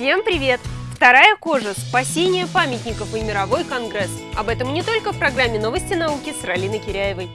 Всем привет! Вторая кожа – спасение памятников и мировой конгресс. Об этом не только в программе «Новости науки» с Ралиной Киряевой.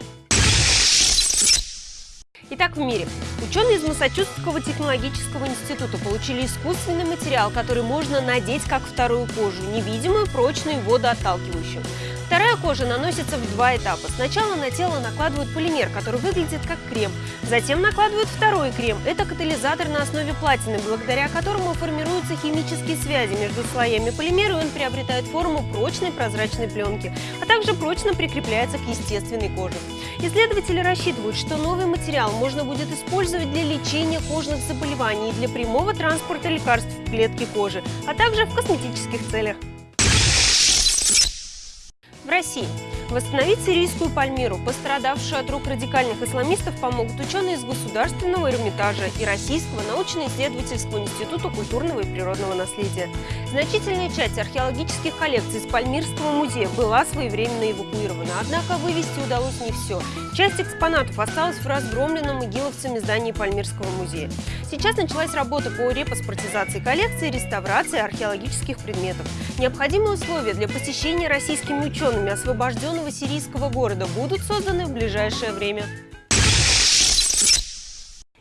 Итак, в мире. Ученые из Массачусетского технологического института получили искусственный материал, который можно надеть как вторую кожу, невидимую, прочную и водоотталкивающую. Вторая кожа наносится в два этапа. Сначала на тело накладывают полимер, который выглядит как крем. Затем накладывают второй крем. Это катализатор на основе платины, благодаря которому формируются химические связи между слоями полимера, и он приобретает форму прочной прозрачной пленки, а также прочно прикрепляется к естественной коже. Исследователи рассчитывают, что новый материал можно будет использовать для лечения кожных заболеваний и для прямого транспорта лекарств в клетке кожи, а также в косметических целях. В России Восстановить сирийскую Пальмиру, пострадавшую от рук радикальных исламистов, помогут ученые из Государственного Эрмитажа и Российского научно-исследовательского института культурного и природного наследия. Значительная часть археологических коллекций из Пальмирского музея была своевременно эвакуирована, однако вывести удалось не все. Часть экспонатов осталась в разгромленном игиловцами здании Пальмирского музея. Сейчас началась работа по репаспортизации коллекции и реставрации археологических предметов. Необходимые условия для посещения российскими учеными освобожденных освобожденного сирийского города будут созданы в ближайшее время.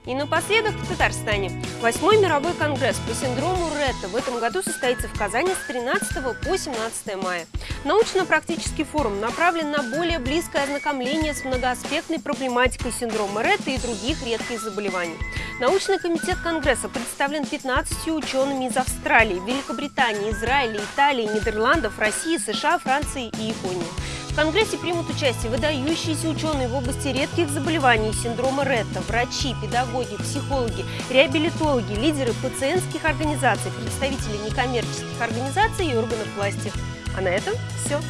И напоследок в Татарстане. Восьмой мировой конгресс по синдрому Ретта в этом году состоится в Казани с 13 по 17 мая. Научно-практический форум направлен на более близкое ознакомление с многоаспектной проблематикой синдрома Ретта и других редких заболеваний. Научный комитет Конгресса представлен 15 учеными из Австралии, Великобритании, Израиля, Италии, Нидерландов, России, США, Франции и Японии. В Конгрессе примут участие выдающиеся ученые в области редких заболеваний синдрома Ретта, врачи, педагоги, психологи, реабилитологи, лидеры пациентских организаций, представители некоммерческих организаций и органов власти. А на этом все.